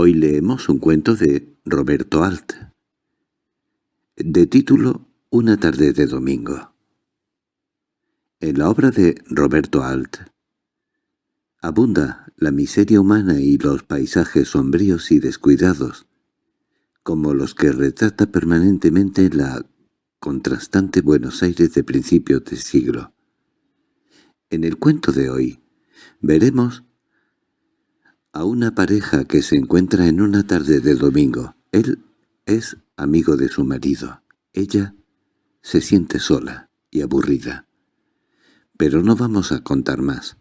Hoy leemos un cuento de Roberto Alt, de título Una tarde de domingo. En la obra de Roberto Alt abunda la miseria humana y los paisajes sombríos y descuidados, como los que retrata permanentemente la contrastante Buenos Aires de principios de siglo. En el cuento de hoy veremos a una pareja que se encuentra en una tarde de domingo. Él es amigo de su marido. Ella se siente sola y aburrida. Pero no vamos a contar más.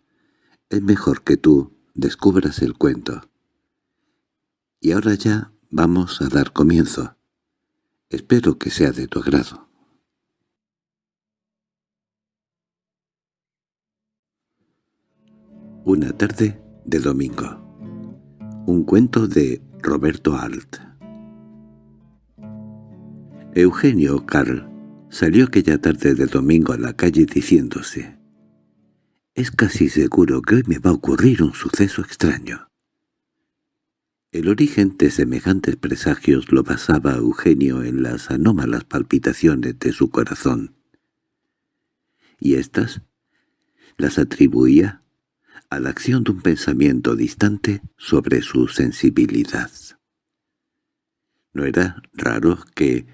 Es mejor que tú descubras el cuento. Y ahora ya vamos a dar comienzo. Espero que sea de tu agrado. Una tarde de domingo un cuento de Roberto Alt Eugenio Carl salió aquella tarde de domingo a la calle diciéndose «Es casi seguro que hoy me va a ocurrir un suceso extraño». El origen de semejantes presagios lo basaba Eugenio en las anómalas palpitaciones de su corazón. Y éstas las atribuía a la acción de un pensamiento distante sobre su sensibilidad. No era raro que,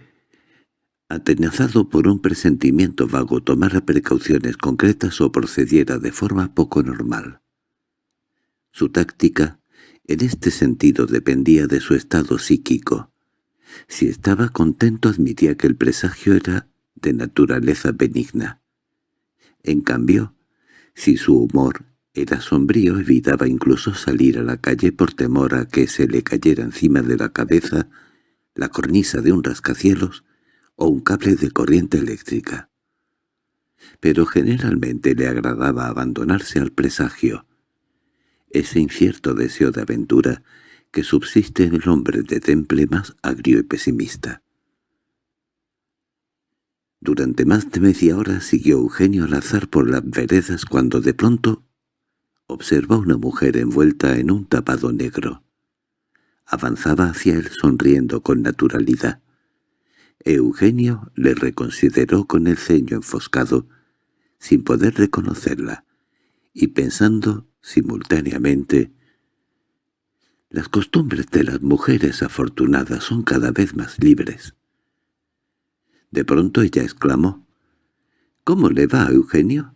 atenazado por un presentimiento vago, tomara precauciones concretas o procediera de forma poco normal. Su táctica, en este sentido, dependía de su estado psíquico. Si estaba contento admitía que el presagio era de naturaleza benigna. En cambio, si su humor era sombrío, evitaba incluso salir a la calle por temor a que se le cayera encima de la cabeza la cornisa de un rascacielos o un cable de corriente eléctrica. Pero generalmente le agradaba abandonarse al presagio, ese incierto deseo de aventura que subsiste en el hombre de temple más agrio y pesimista. Durante más de media hora siguió Eugenio al azar por las veredas cuando de pronto observó una mujer envuelta en un tapado negro. Avanzaba hacia él sonriendo con naturalidad. Eugenio le reconsideró con el ceño enfoscado, sin poder reconocerla, y pensando simultáneamente «Las costumbres de las mujeres afortunadas son cada vez más libres». De pronto ella exclamó «¿Cómo le va, Eugenio?»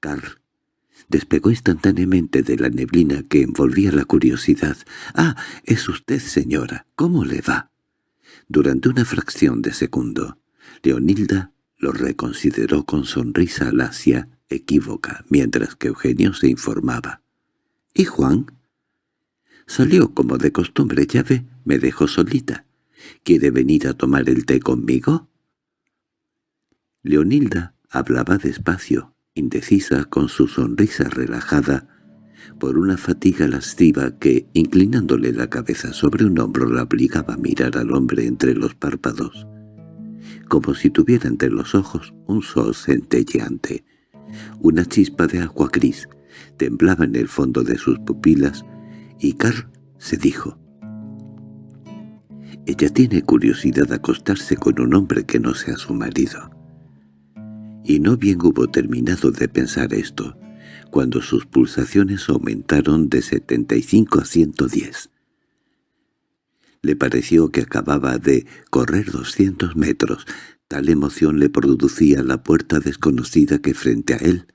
Carl Despegó instantáneamente de la neblina que envolvía la curiosidad. «Ah, es usted, señora. ¿Cómo le va?» Durante una fracción de segundo, Leonilda lo reconsideró con sonrisa lacia equívoca, mientras que Eugenio se informaba. —¿Y Juan? Salió como de costumbre, ya ve, me dejó solita. ¿Quiere venir a tomar el té conmigo? Leonilda hablaba despacio, indecisa con su sonrisa relajada, por una fatiga lasciva que, inclinándole la cabeza sobre un hombro, la obligaba a mirar al hombre entre los párpados, como si tuviera entre los ojos un sol centelleante. Una chispa de agua gris temblaba en el fondo de sus pupilas, y Carl se dijo, «Ella tiene curiosidad de acostarse con un hombre que no sea su marido» y no bien hubo terminado de pensar esto, cuando sus pulsaciones aumentaron de 75 a 110. Le pareció que acababa de correr 200 metros, tal emoción le producía la puerta desconocida que frente a él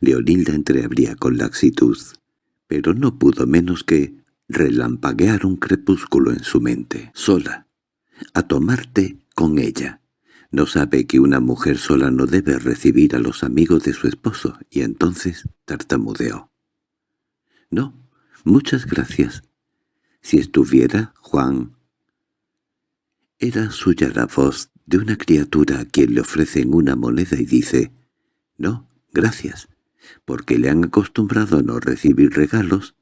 Leonilda entreabría con laxitud, pero no pudo menos que relampaguear un crepúsculo en su mente, sola, a tomarte con ella. No sabe que una mujer sola no debe recibir a los amigos de su esposo, y entonces tartamudeó. —No, muchas gracias. Si estuviera, Juan... Era suya la voz de una criatura a quien le ofrecen una moneda y dice, «No, gracias», porque le han acostumbrado a no recibir regalos,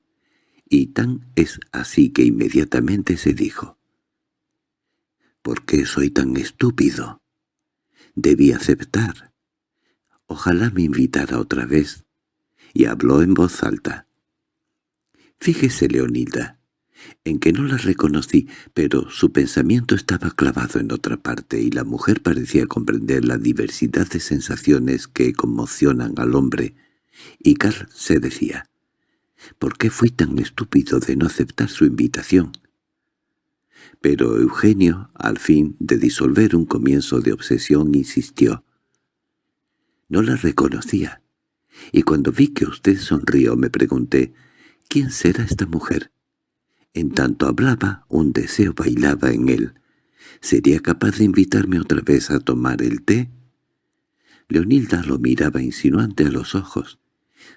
y tan es así que inmediatamente se dijo, «¿Por qué soy tan estúpido?» Debí aceptar. Ojalá me invitara otra vez. Y habló en voz alta. Fíjese, Leonilda, en que no la reconocí, pero su pensamiento estaba clavado en otra parte y la mujer parecía comprender la diversidad de sensaciones que conmocionan al hombre, y Carl se decía, ¿por qué fui tan estúpido de no aceptar su invitación? Pero Eugenio, al fin de disolver un comienzo de obsesión, insistió. No la reconocía, y cuando vi que usted sonrió me pregunté, ¿quién será esta mujer? En tanto hablaba, un deseo bailaba en él. ¿Sería capaz de invitarme otra vez a tomar el té? Leonilda lo miraba insinuante a los ojos.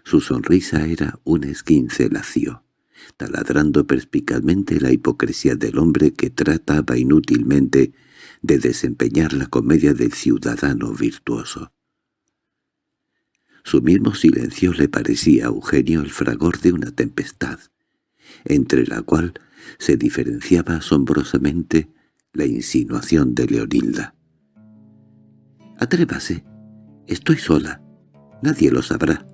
Su sonrisa era un esquince lacio, taladrando perspicazmente la hipocresía del hombre que trataba inútilmente de desempeñar la comedia del ciudadano virtuoso. Su mismo silencio le parecía a Eugenio el fragor de una tempestad, entre la cual se diferenciaba asombrosamente la insinuación de Leonilda. «Atrévase, estoy sola, nadie lo sabrá».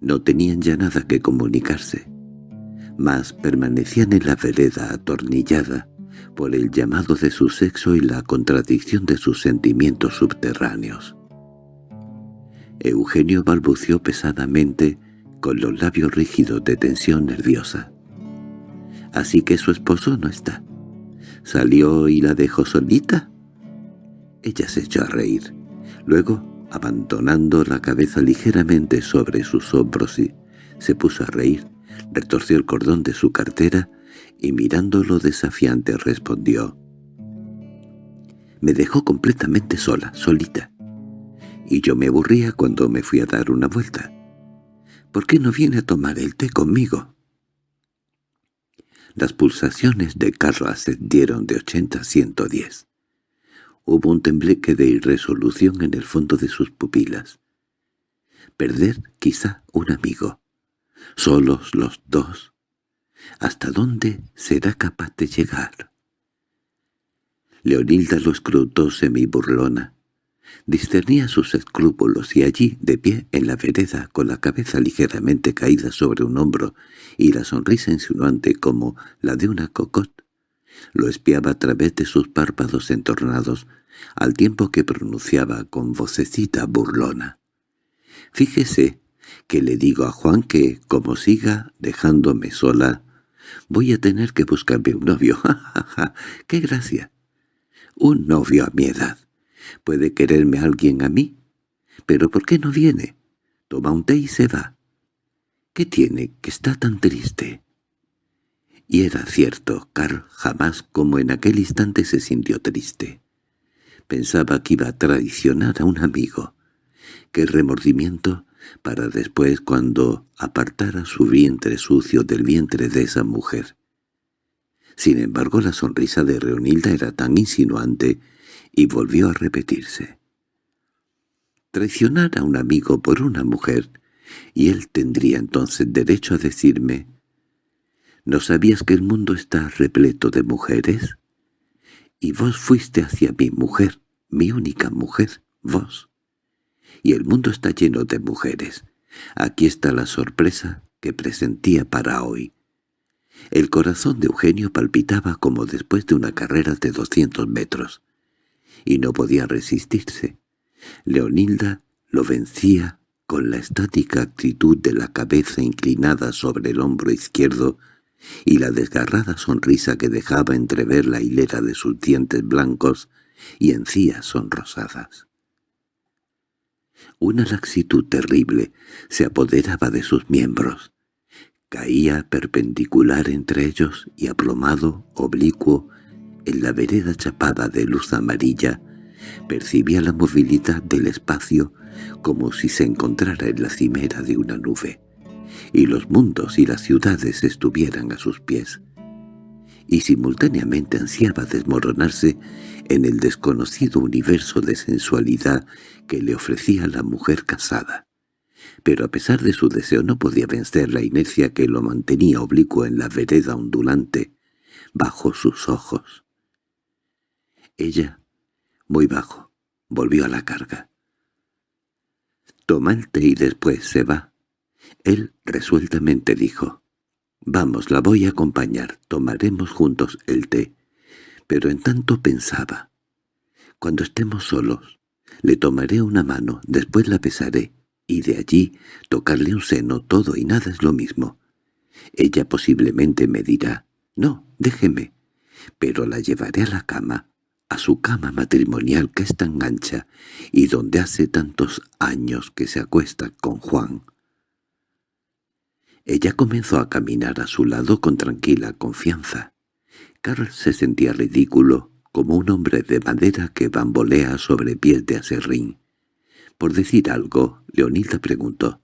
No tenían ya nada que comunicarse, mas permanecían en la vereda atornillada por el llamado de su sexo y la contradicción de sus sentimientos subterráneos. Eugenio balbució pesadamente con los labios rígidos de tensión nerviosa. «¿Así que su esposo no está? ¿Salió y la dejó solita?» Ella se echó a reír. Luego, abandonando la cabeza ligeramente sobre sus hombros, y se puso a reír, retorció el cordón de su cartera y mirándolo desafiante respondió. «Me dejó completamente sola, solita y yo me aburría cuando me fui a dar una vuelta. ¿Por qué no viene a tomar el té conmigo? Las pulsaciones de carro ascendieron de ochenta a ciento diez. Hubo un tembleque de irresolución en el fondo de sus pupilas. Perder, quizá, un amigo. Solos los dos. ¿Hasta dónde será capaz de llegar? Leonilda lo escrutó semi-burlona. Discernía sus escrúpulos y allí, de pie en la vereda, con la cabeza ligeramente caída sobre un hombro y la sonrisa insinuante como la de una cocotte, lo espiaba a través de sus párpados entornados, al tiempo que pronunciaba con vocecita burlona. «Fíjese que le digo a Juan que, como siga dejándome sola, voy a tener que buscarme un novio. ¡Ja, ja, ja! ¡Qué gracia! Un novio a mi edad. Puede quererme alguien a mí. ¿Pero por qué no viene? Toma un té y se va. ¿Qué tiene que está tan triste? Y era cierto, Carl jamás como en aquel instante se sintió triste. Pensaba que iba a traicionar a un amigo. Qué remordimiento para después cuando apartara su vientre sucio del vientre de esa mujer. Sin embargo, la sonrisa de Reonilda era tan insinuante y volvió a repetirse. Traicionar a un amigo por una mujer, y él tendría entonces derecho a decirme, ¿no sabías que el mundo está repleto de mujeres? Y vos fuiste hacia mi mujer, mi única mujer, vos. Y el mundo está lleno de mujeres. Aquí está la sorpresa que presentía para hoy. El corazón de Eugenio palpitaba como después de una carrera de doscientos metros y no podía resistirse. Leonilda lo vencía con la estática actitud de la cabeza inclinada sobre el hombro izquierdo y la desgarrada sonrisa que dejaba entrever la hilera de sus dientes blancos y encías sonrosadas. Una laxitud terrible se apoderaba de sus miembros. Caía perpendicular entre ellos y aplomado, oblicuo, en la vereda chapada de luz amarilla, percibía la movilidad del espacio como si se encontrara en la cimera de una nube, y los mundos y las ciudades estuvieran a sus pies, y simultáneamente ansiaba desmoronarse en el desconocido universo de sensualidad que le ofrecía la mujer casada. Pero a pesar de su deseo no podía vencer la inercia que lo mantenía oblicuo en la vereda ondulante, bajo sus ojos. Ella, muy bajo, volvió a la carga. Toma el té y después se va. Él resueltamente dijo, Vamos, la voy a acompañar, tomaremos juntos el té. Pero en tanto pensaba. Cuando estemos solos, le tomaré una mano, después la besaré, y de allí tocarle un seno, todo y nada es lo mismo. Ella posiblemente me dirá, «No, déjeme», pero la llevaré a la cama, a su cama matrimonial que es tan ancha y donde hace tantos años que se acuesta con Juan. Ella comenzó a caminar a su lado con tranquila confianza. Carl se sentía ridículo, como un hombre de madera que bambolea sobre pies de aserrín. Por decir algo, Leonilda preguntó.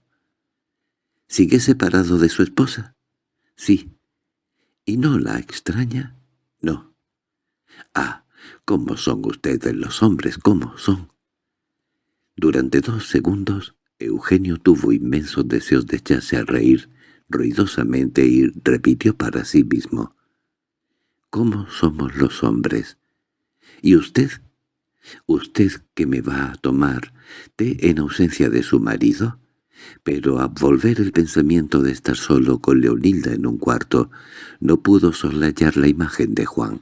—¿Sigue separado de su esposa? —Sí. —¿Y no la extraña? —No. —Ah, ¿cómo son ustedes los hombres? ¿Cómo son? Durante dos segundos, Eugenio tuvo inmensos deseos de echarse a reír, ruidosamente y repitió para sí mismo. «¿Cómo somos los hombres? ¿Y usted? ¿Usted que me va a tomar té en ausencia de su marido?» Pero volver el pensamiento de estar solo con Leonilda en un cuarto, no pudo soslayar la imagen de Juan.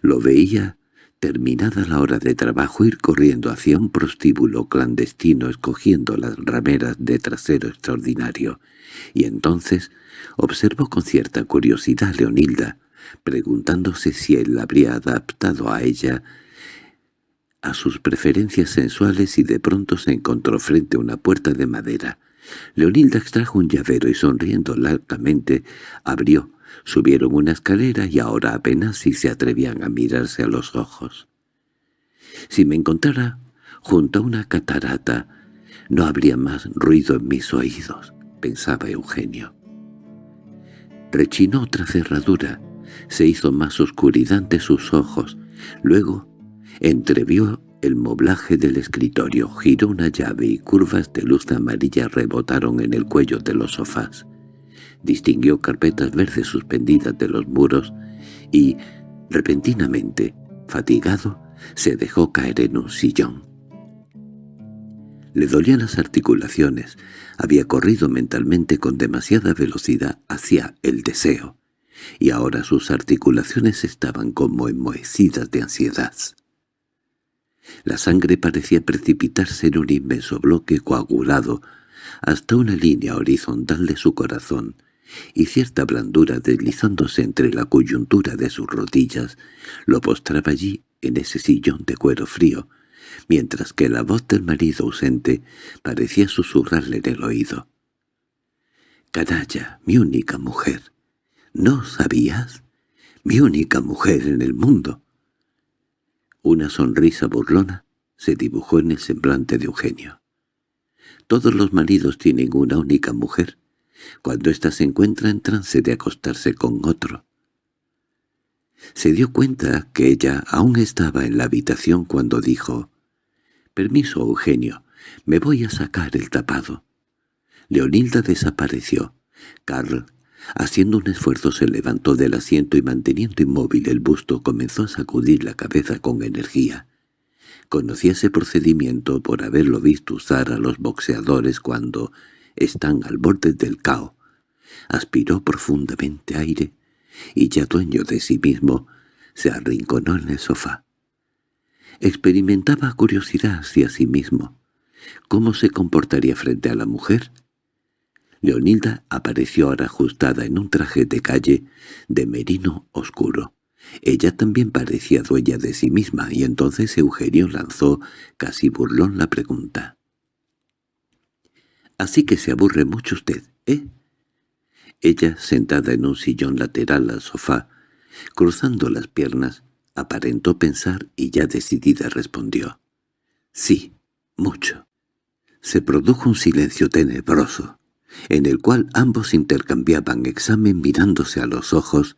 Lo veía terminada la hora de trabajo ir corriendo hacia un prostíbulo clandestino escogiendo las rameras de trasero extraordinario, y entonces observó con cierta curiosidad a Leonilda, preguntándose si él la habría adaptado a ella a sus preferencias sensuales y de pronto se encontró frente a una puerta de madera. Leonilda extrajo un llavero y sonriendo largamente abrió Subieron una escalera y ahora apenas si se atrevían a mirarse a los ojos. Si me encontrara junto a una catarata, no habría más ruido en mis oídos, pensaba Eugenio. Rechinó otra cerradura, se hizo más oscuridad ante sus ojos, luego entrevió el moblaje del escritorio, giró una llave y curvas de luz amarilla rebotaron en el cuello de los sofás distinguió carpetas verdes suspendidas de los muros y, repentinamente, fatigado, se dejó caer en un sillón. Le dolían las articulaciones, había corrido mentalmente con demasiada velocidad hacia el deseo, y ahora sus articulaciones estaban como enmohecidas de ansiedad. La sangre parecía precipitarse en un inmenso bloque coagulado hasta una línea horizontal de su corazón, y cierta blandura deslizándose entre la coyuntura de sus rodillas lo postraba allí en ese sillón de cuero frío, mientras que la voz del marido ausente parecía susurrarle en el oído. «Canalla, mi única mujer. ¿No sabías? Mi única mujer en el mundo». Una sonrisa burlona se dibujó en el semblante de Eugenio. «Todos los maridos tienen una única mujer», cuando ésta se encuentra en trance de acostarse con otro. Se dio cuenta que ella aún estaba en la habitación cuando dijo, «Permiso, Eugenio, me voy a sacar el tapado». Leonilda desapareció. Carl, haciendo un esfuerzo, se levantó del asiento y manteniendo inmóvil el busto comenzó a sacudir la cabeza con energía. Conocía ese procedimiento por haberlo visto usar a los boxeadores cuando, están al borde del caos. Aspiró profundamente aire y ya dueño de sí mismo se arrinconó en el sofá. Experimentaba curiosidad hacia sí mismo. ¿Cómo se comportaría frente a la mujer? Leonilda apareció ahora ajustada en un traje de calle de merino oscuro. Ella también parecía dueña de sí misma, y entonces Eugenio lanzó, casi burlón, la pregunta. Así que se aburre mucho usted, ¿eh? Ella, sentada en un sillón lateral al sofá, cruzando las piernas, aparentó pensar y ya decidida respondió. «Sí, mucho». Se produjo un silencio tenebroso, en el cual ambos intercambiaban examen mirándose a los ojos,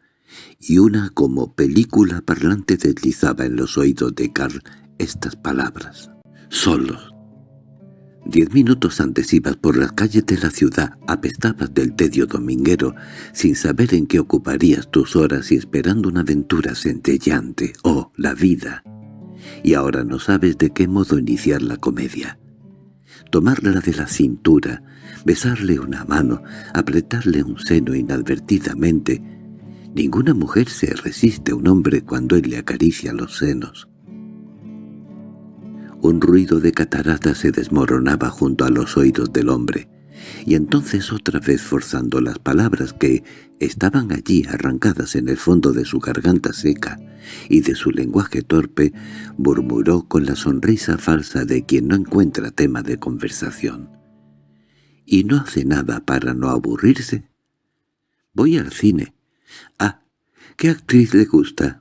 y una como película parlante deslizaba en los oídos de Carl estas palabras. «Solos, Diez minutos antes ibas por las calles de la ciudad, apestabas del tedio dominguero, sin saber en qué ocuparías tus horas y esperando una aventura centellante, oh, la vida. Y ahora no sabes de qué modo iniciar la comedia. tomarla de la cintura, besarle una mano, apretarle un seno inadvertidamente. Ninguna mujer se resiste a un hombre cuando él le acaricia los senos. Un ruido de catarata se desmoronaba junto a los oídos del hombre, y entonces otra vez forzando las palabras que estaban allí arrancadas en el fondo de su garganta seca y de su lenguaje torpe, murmuró con la sonrisa falsa de quien no encuentra tema de conversación. ¿Y no hace nada para no aburrirse? Voy al cine. Ah, ¿qué actriz le gusta?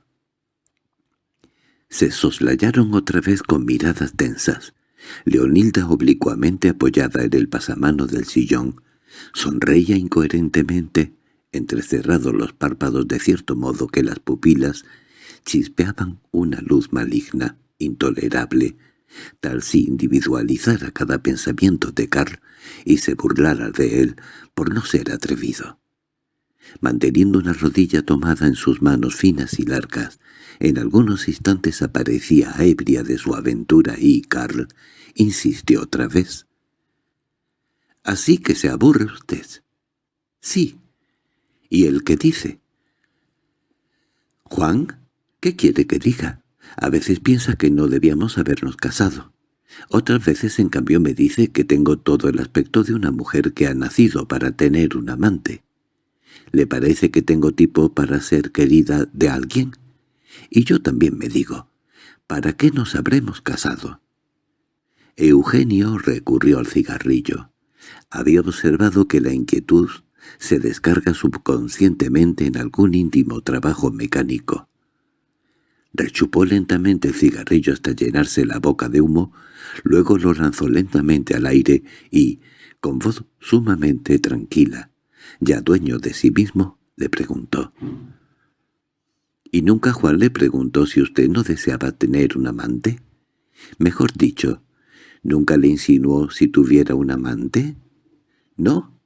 Se soslayaron otra vez con miradas tensas. Leonilda oblicuamente apoyada en el pasamano del sillón, sonreía incoherentemente, entrecerrados los párpados de cierto modo que las pupilas chispeaban una luz maligna, intolerable, tal si individualizara cada pensamiento de Carl y se burlara de él por no ser atrevido. Manteniendo una rodilla tomada en sus manos finas y largas, en algunos instantes aparecía ebria de su aventura y Carl insistió otra vez. —¿Así que se aburre usted? —Sí. —¿Y el qué dice? —Juan, ¿qué quiere que diga? A veces piensa que no debíamos habernos casado. Otras veces, en cambio, me dice que tengo todo el aspecto de una mujer que ha nacido para tener un amante. ¿Le parece que tengo tipo para ser querida de alguien? Y yo también me digo, ¿para qué nos habremos casado? Eugenio recurrió al cigarrillo. Había observado que la inquietud se descarga subconscientemente en algún íntimo trabajo mecánico. Rechupó lentamente el cigarrillo hasta llenarse la boca de humo, luego lo lanzó lentamente al aire y, con voz sumamente tranquila, ya dueño de sí mismo, le preguntó. ¿Y nunca Juan le preguntó si usted no deseaba tener un amante? Mejor dicho, ¿nunca le insinuó si tuviera un amante? ¿No?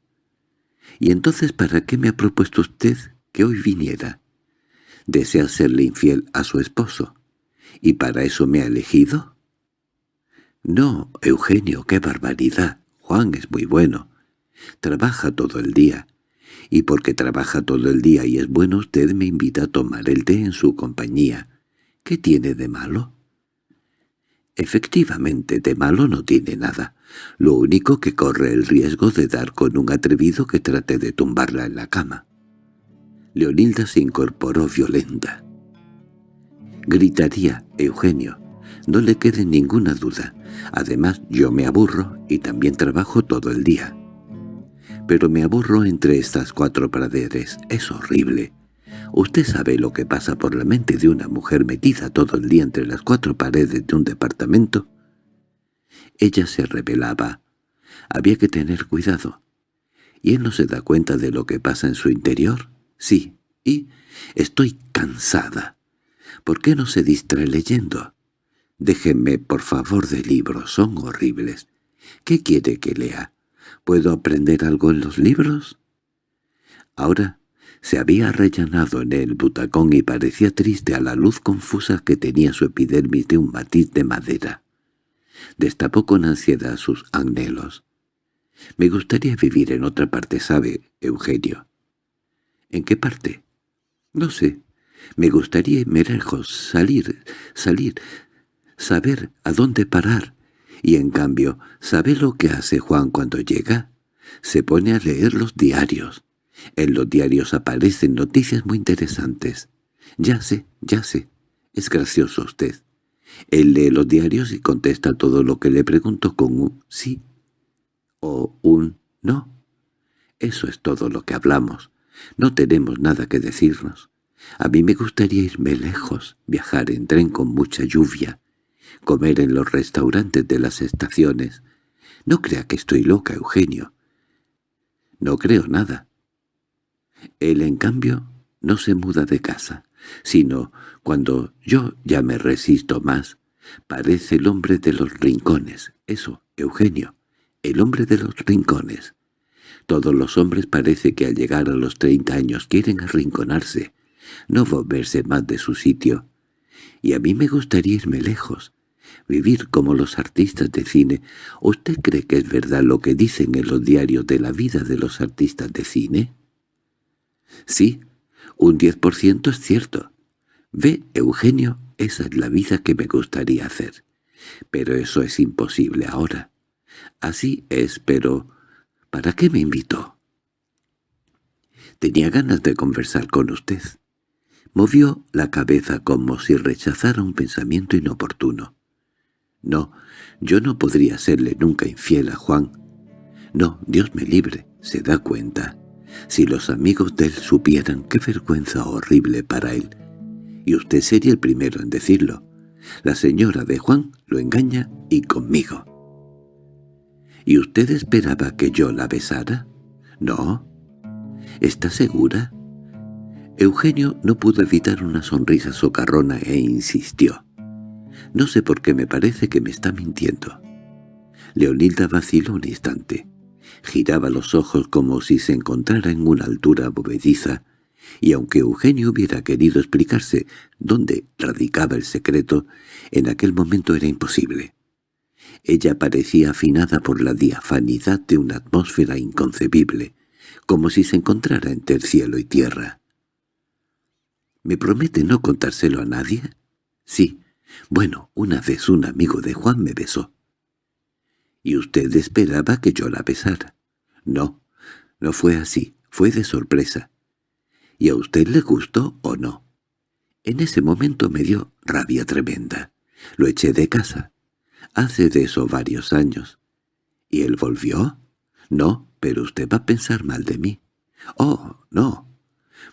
¿Y entonces para qué me ha propuesto usted que hoy viniera? ¿Desea serle infiel a su esposo? ¿Y para eso me ha elegido? No, Eugenio, qué barbaridad. Juan es muy bueno. Trabaja todo el día y porque trabaja todo el día y es bueno usted me invita a tomar el té en su compañía. ¿Qué tiene de malo? Efectivamente, de malo no tiene nada. Lo único que corre el riesgo de dar con un atrevido que trate de tumbarla en la cama. Leonilda se incorporó violenta. Gritaría, Eugenio. No le quede ninguna duda. Además, yo me aburro y también trabajo todo el día pero me aburro entre estas cuatro praderes. Es horrible. Usted sabe lo que pasa por la mente de una mujer metida todo el día entre las cuatro paredes de un departamento. Ella se rebelaba. Había que tener cuidado. ¿Y él no se da cuenta de lo que pasa en su interior? Sí. Y estoy cansada. ¿Por qué no se distrae leyendo? Déjenme, por favor, de libros. Son horribles. ¿Qué quiere que lea? ¿Puedo aprender algo en los libros? Ahora se había rellenado en el butacón y parecía triste a la luz confusa que tenía su epidermis de un matiz de madera. Destapó con ansiedad sus anhelos. «Me gustaría vivir en otra parte, ¿sabe, Eugenio?» «¿En qué parte?» «No sé. Me gustaría irme lejos, salir, salir, saber a dónde parar, y en cambio, ¿sabe lo que hace Juan cuando llega? Se pone a leer los diarios. En los diarios aparecen noticias muy interesantes. Ya sé, ya sé. Es gracioso usted. Él lee los diarios y contesta todo lo que le pregunto con un sí o un no. Eso es todo lo que hablamos. No tenemos nada que decirnos. A mí me gustaría irme lejos, viajar en tren con mucha lluvia, comer en los restaurantes de las estaciones. No crea que estoy loca, Eugenio. No creo nada. Él, en cambio, no se muda de casa, sino cuando yo ya me resisto más, parece el hombre de los rincones. Eso, Eugenio, el hombre de los rincones. Todos los hombres parece que al llegar a los treinta años quieren arrinconarse, no volverse más de su sitio. Y a mí me gustaría irme lejos, Vivir como los artistas de cine. ¿Usted cree que es verdad lo que dicen en los diarios de la vida de los artistas de cine? Sí, un 10% es cierto. Ve, Eugenio, esa es la vida que me gustaría hacer. Pero eso es imposible ahora. Así es, pero... ¿Para qué me invitó? Tenía ganas de conversar con usted. Movió la cabeza como si rechazara un pensamiento inoportuno. No, yo no podría serle nunca infiel a Juan. No, Dios me libre, se da cuenta. Si los amigos de él supieran qué vergüenza horrible para él. Y usted sería el primero en decirlo. La señora de Juan lo engaña y conmigo. ¿Y usted esperaba que yo la besara? No. ¿Está segura? Eugenio no pudo evitar una sonrisa socarrona e insistió. No sé por qué me parece que me está mintiendo. Leonilda vaciló un instante. Giraba los ojos como si se encontrara en una altura movediza, y aunque Eugenio hubiera querido explicarse dónde radicaba el secreto, en aquel momento era imposible. Ella parecía afinada por la diafanidad de una atmósfera inconcebible, como si se encontrara entre el cielo y tierra. —¿Me promete no contárselo a nadie? —Sí, bueno, una vez un amigo de Juan me besó. —¿Y usted esperaba que yo la besara? —No, no fue así, fue de sorpresa. —¿Y a usted le gustó o no? En ese momento me dio rabia tremenda. Lo eché de casa. Hace de eso varios años. ¿Y él volvió? No, pero usted va a pensar mal de mí. Oh, no.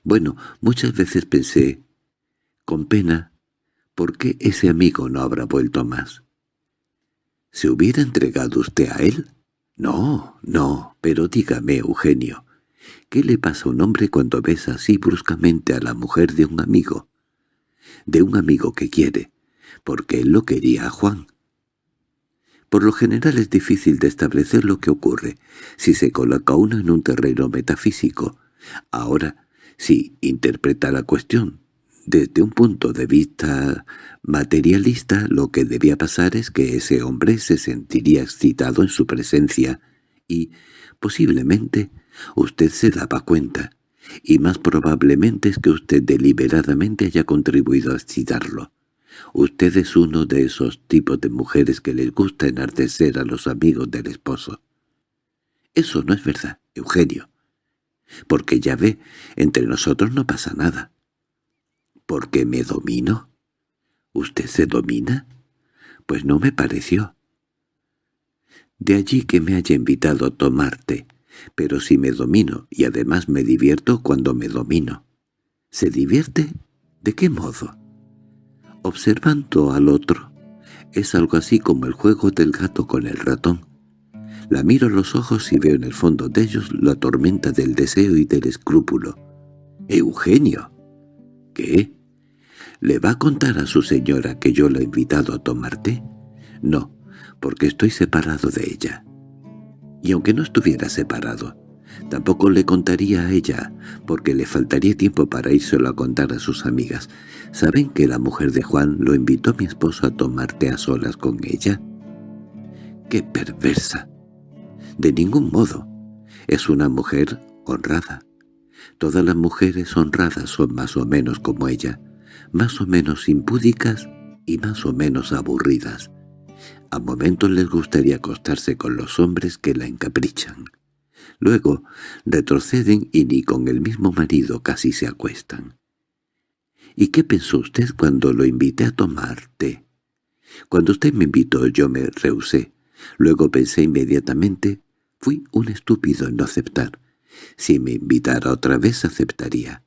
Bueno, muchas veces pensé, con pena, ¿Por qué ese amigo no habrá vuelto más? ¿Se hubiera entregado usted a él? No, no, pero dígame, Eugenio, ¿qué le pasa a un hombre cuando besa así bruscamente a la mujer de un amigo? De un amigo que quiere, porque él lo quería a Juan. Por lo general es difícil de establecer lo que ocurre si se coloca uno en un terreno metafísico. Ahora, si interpreta la cuestión desde un punto de vista materialista, lo que debía pasar es que ese hombre se sentiría excitado en su presencia y, posiblemente, usted se daba cuenta, y más probablemente es que usted deliberadamente haya contribuido a excitarlo. Usted es uno de esos tipos de mujeres que les gusta enardecer a los amigos del esposo. Eso no es verdad, Eugenio. Porque ya ve, entre nosotros no pasa nada. ¿Por qué me domino? ¿Usted se domina? Pues no me pareció. De allí que me haya invitado a tomarte, pero si me domino y además me divierto cuando me domino. ¿Se divierte? ¿De qué modo? Observando al otro. Es algo así como el juego del gato con el ratón. La miro a los ojos y veo en el fondo de ellos la tormenta del deseo y del escrúpulo. —¡Eugenio! ¿Qué? ¿Le va a contar a su señora que yo la he invitado a tomar té? No, porque estoy separado de ella. Y aunque no estuviera separado, tampoco le contaría a ella, porque le faltaría tiempo para írselo a contar a sus amigas. ¿Saben que la mujer de Juan lo invitó a mi esposo a tomar té a solas con ella? ¡Qué perversa! De ningún modo. Es una mujer honrada. Todas las mujeres honradas son más o menos como ella más o menos impúdicas y más o menos aburridas. A momentos les gustaría acostarse con los hombres que la encaprichan. Luego retroceden y ni con el mismo marido casi se acuestan. ¿Y qué pensó usted cuando lo invité a tomar té? Cuando usted me invitó yo me rehusé. Luego pensé inmediatamente, fui un estúpido en no aceptar. Si me invitara otra vez aceptaría.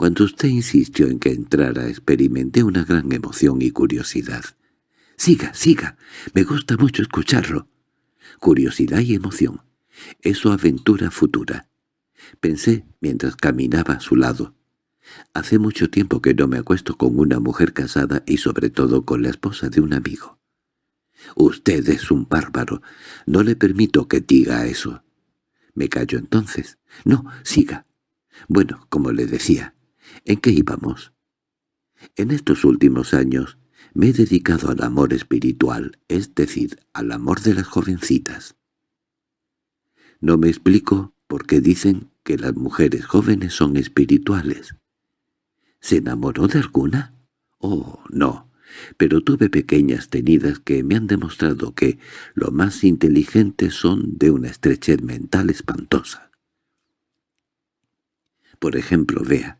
Cuando usted insistió en que entrara experimenté una gran emoción y curiosidad. «Siga, siga, me gusta mucho escucharlo». Curiosidad y emoción. Eso aventura futura. Pensé mientras caminaba a su lado. Hace mucho tiempo que no me acuesto con una mujer casada y sobre todo con la esposa de un amigo. Usted es un bárbaro. No le permito que diga eso. Me callo entonces. No, siga. Bueno, como le decía, ¿En qué íbamos? En estos últimos años Me he dedicado al amor espiritual, es decir, al amor de las jovencitas. No me explico por qué dicen que las mujeres jóvenes son espirituales. ¿Se enamoró de alguna? Oh, no, pero tuve pequeñas tenidas que me han demostrado que lo más inteligentes son de una estrechez mental espantosa. Por ejemplo, vea.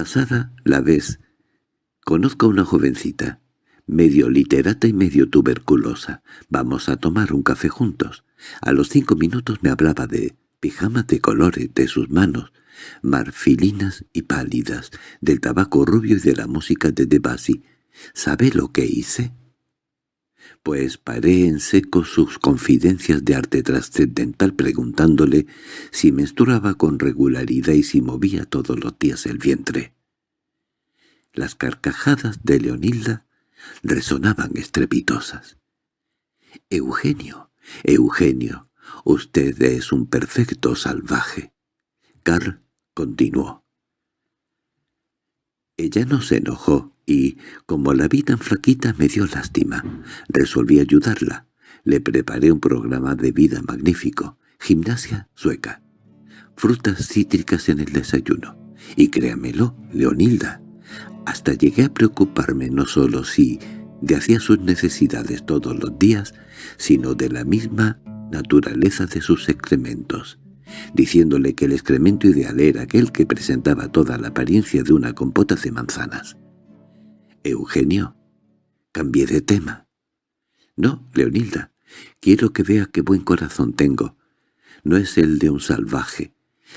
Pasada la vez, conozco a una jovencita, medio literata y medio tuberculosa. Vamos a tomar un café juntos. A los cinco minutos me hablaba de pijamas de colores, de sus manos, marfilinas y pálidas, del tabaco rubio y de la música de Debussy. ¿Sabe lo que hice? Pues paré en seco sus confidencias de arte trascendental preguntándole si menstruaba con regularidad y si movía todos los días el vientre. Las carcajadas de Leonilda resonaban estrepitosas. «Eugenio, Eugenio, usted es un perfecto salvaje». Carl continuó. Ella no se enojó y, como la vi tan flaquita, me dio lástima. Resolví ayudarla. Le preparé un programa de vida magnífico. Gimnasia sueca. Frutas cítricas en el desayuno. Y créamelo, Leonilda, hasta llegué a preocuparme no solo si de hacía sus necesidades todos los días, sino de la misma naturaleza de sus excrementos diciéndole que el excremento ideal era aquel que presentaba toda la apariencia de una compota de manzanas. «Eugenio, cambié de tema». «No, Leonilda, quiero que vea qué buen corazón tengo. No es el de un salvaje».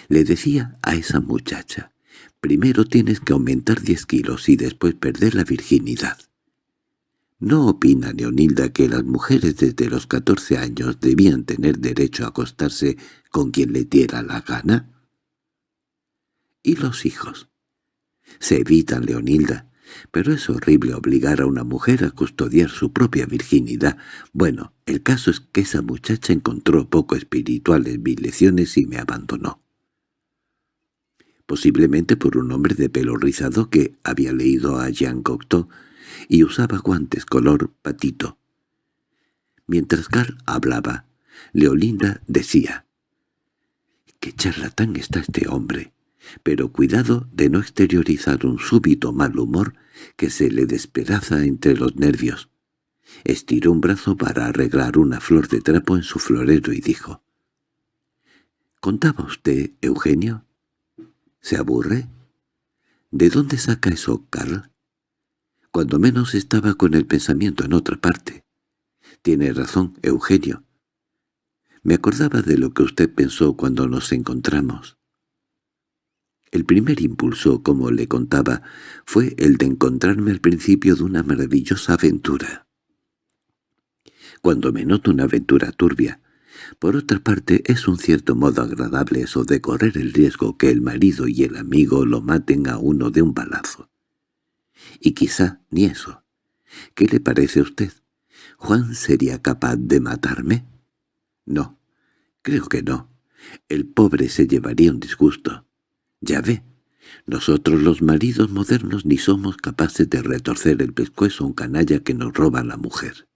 Le decía a esa muchacha, «Primero tienes que aumentar diez kilos y después perder la virginidad». ¿No opina Leonilda que las mujeres desde los catorce años debían tener derecho a acostarse con quien le diera la gana? ¿Y los hijos? Se evitan, Leonilda, pero es horrible obligar a una mujer a custodiar su propia virginidad. Bueno, el caso es que esa muchacha encontró poco espirituales mis lecciones y me abandonó. Posiblemente por un hombre de pelo rizado que había leído a Jean Cocteau y usaba guantes color patito. Mientras Carl hablaba, Leolinda decía, «¡Qué charlatán está este hombre! Pero cuidado de no exteriorizar un súbito mal humor que se le despedaza entre los nervios». Estiró un brazo para arreglar una flor de trapo en su florero y dijo, —¿Contaba usted, Eugenio? ¿Se aburre? ¿De dónde saca eso, Carl? Cuando menos estaba con el pensamiento en otra parte. Tiene razón, Eugenio. Me acordaba de lo que usted pensó cuando nos encontramos. El primer impulso, como le contaba, fue el de encontrarme al principio de una maravillosa aventura. Cuando me noto una aventura turbia, por otra parte es un cierto modo agradable eso de correr el riesgo que el marido y el amigo lo maten a uno de un balazo. Y quizá ni eso. ¿Qué le parece a usted? ¿Juan sería capaz de matarme? No, creo que no. El pobre se llevaría un disgusto. Ya ve, nosotros los maridos modernos ni somos capaces de retorcer el pescuezo a un canalla que nos roba la mujer.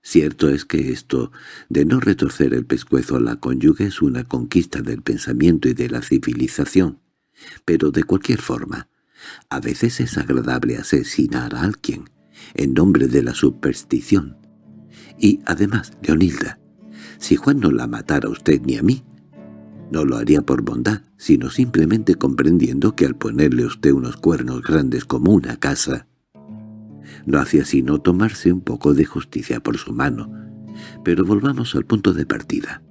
Cierto es que esto de no retorcer el pescuezo a la cónyuge es una conquista del pensamiento y de la civilización, pero de cualquier forma, a veces es agradable asesinar a alguien, en nombre de la superstición. Y además, Leonilda, si Juan no la matara a usted ni a mí, no lo haría por bondad, sino simplemente comprendiendo que al ponerle usted unos cuernos grandes como una casa, no hacía sino tomarse un poco de justicia por su mano. Pero volvamos al punto de partida.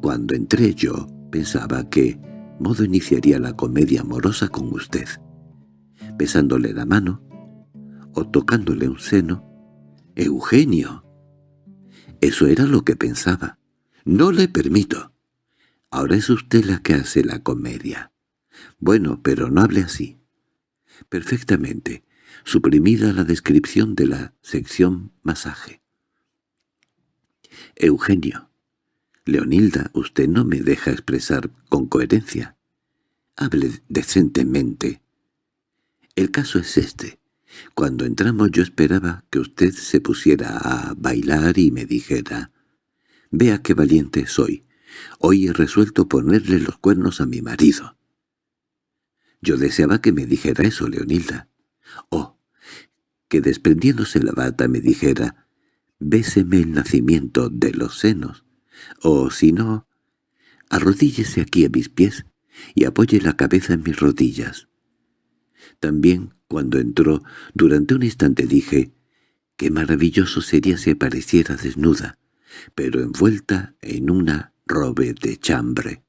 Cuando entré yo, pensaba que Modo iniciaría la comedia amorosa con usted besándole la mano o tocándole un seno. «¡Eugenio!» Eso era lo que pensaba. «No le permito. Ahora es usted la que hace la comedia. Bueno, pero no hable así». Perfectamente. Suprimida la descripción de la sección masaje. «Eugenio. Leonilda, usted no me deja expresar con coherencia. Hable decentemente. El caso es este. Cuando entramos yo esperaba que usted se pusiera a bailar y me dijera «Vea qué valiente soy. Hoy he resuelto ponerle los cuernos a mi marido». Yo deseaba que me dijera eso, Leonilda. Oh, que desprendiéndose la bata me dijera «Béseme el nacimiento de los senos». O si no, arrodíllese aquí a mis pies y apoye la cabeza en mis rodillas. También, cuando entró, durante un instante dije, qué maravilloso sería si apareciera desnuda, pero envuelta en una robe de chambre.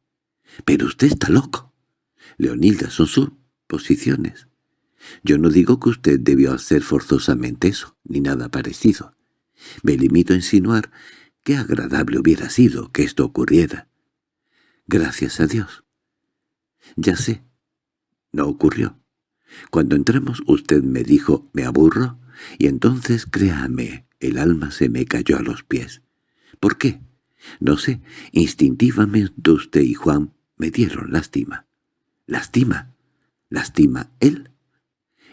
—Pero usted está loco. Leonilda, son sus posiciones. Yo no digo que usted debió hacer forzosamente eso, ni nada parecido. Me limito a insinuar qué agradable hubiera sido que esto ocurriera. Gracias a Dios. Ya sé. No ocurrió. Cuando entramos usted me dijo «me aburro» y entonces, créame, el alma se me cayó a los pies. ¿Por qué? No sé, instintivamente usted y Juan me dieron lástima. ¿Lástima? ¿Lástima él?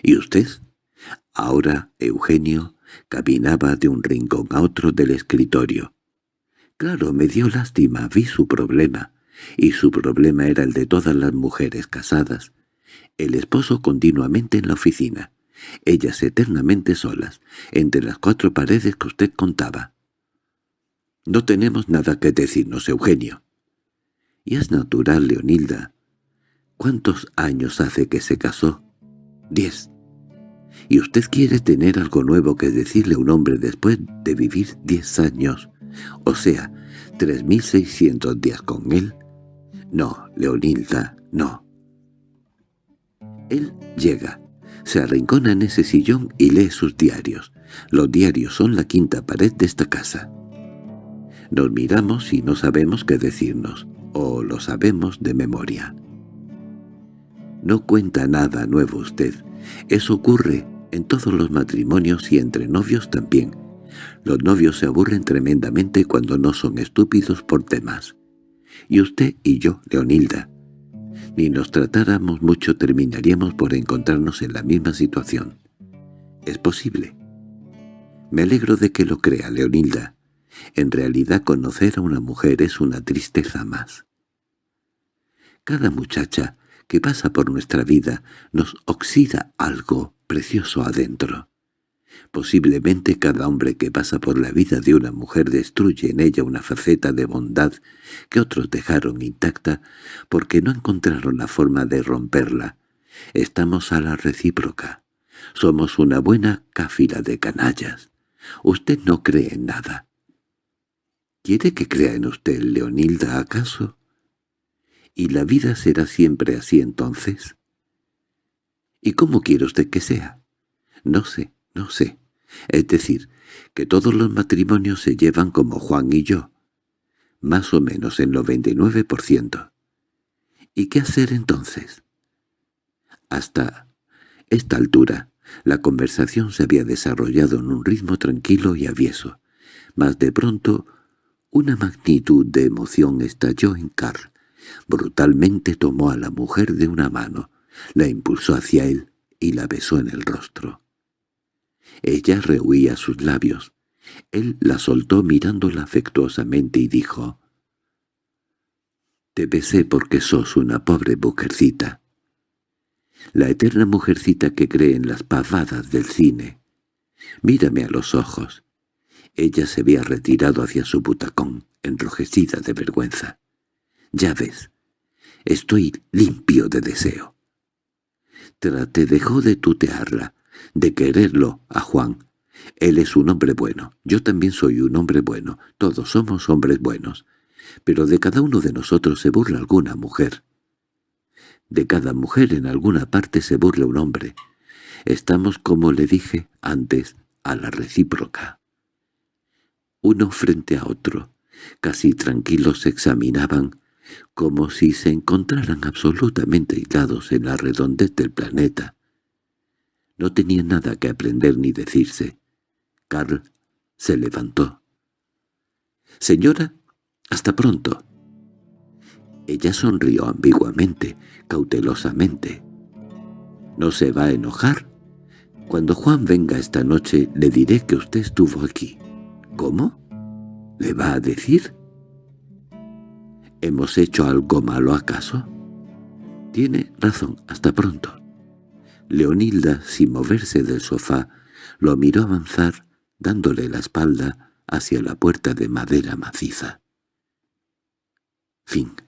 ¿Y usted? Ahora Eugenio caminaba de un rincón a otro del escritorio. Claro, me dio lástima, vi su problema, y su problema era el de todas las mujeres casadas, el esposo continuamente en la oficina, ellas eternamente solas, entre las cuatro paredes que usted contaba. No tenemos nada que decirnos, Eugenio. Y es natural, Leonilda. ¿Cuántos años hace que se casó? Diez. ¿Y usted quiere tener algo nuevo que decirle a un hombre después de vivir diez años? O sea, tres mil seiscientos días con él. No, Leonilda, no. Él llega, se arrincona en ese sillón y lee sus diarios. Los diarios son la quinta pared de esta casa. Nos miramos y no sabemos qué decirnos, o lo sabemos de memoria. No cuenta nada nuevo usted. Eso ocurre en todos los matrimonios y entre novios también. Los novios se aburren tremendamente cuando no son estúpidos por temas. Y usted y yo, Leonilda, ni nos tratáramos mucho terminaríamos por encontrarnos en la misma situación. Es posible. Me alegro de que lo crea, Leonilda. En realidad conocer a una mujer es una tristeza más. Cada muchacha que pasa por nuestra vida nos oxida algo precioso adentro. Posiblemente cada hombre que pasa por la vida de una mujer destruye en ella una faceta de bondad que otros dejaron intacta porque no encontraron la forma de romperla. Estamos a la recíproca. Somos una buena cáfila de canallas. Usted no cree en nada. ¿Quiere que crea en usted, Leonilda, acaso? ¿Y la vida será siempre así entonces? ¿Y cómo quiere usted que sea? No sé. No sé. Es decir, que todos los matrimonios se llevan como Juan y yo. Más o menos el 99%. ¿Y qué hacer entonces? Hasta esta altura, la conversación se había desarrollado en un ritmo tranquilo y avieso. Mas de pronto, una magnitud de emoción estalló en Carl. Brutalmente tomó a la mujer de una mano, la impulsó hacia él y la besó en el rostro. Ella rehuía sus labios. Él la soltó mirándola afectuosamente y dijo, «Te besé porque sos una pobre mujercita. La eterna mujercita que cree en las pavadas del cine. Mírame a los ojos». Ella se había retirado hacia su butacón, enrojecida de vergüenza. «Ya ves, estoy limpio de deseo». Te dejó de tutearla, de quererlo a Juan. Él es un hombre bueno, yo también soy un hombre bueno, todos somos hombres buenos. Pero de cada uno de nosotros se burla alguna mujer. De cada mujer en alguna parte se burla un hombre. Estamos, como le dije antes, a la recíproca. Uno frente a otro, casi tranquilos se examinaban, como si se encontraran absolutamente aislados en la redondez del planeta, no tenía nada que aprender ni decirse. Carl se levantó. «Señora, hasta pronto». Ella sonrió ambiguamente, cautelosamente. «¿No se va a enojar?» Cuando Juan venga esta noche le diré que usted estuvo aquí. ¿Cómo? ¿Le va a decir? ¿Hemos hecho algo malo acaso? Tiene razón, hasta pronto. Leonilda, sin moverse del sofá, lo miró avanzar, dándole la espalda hacia la puerta de madera maciza. Fin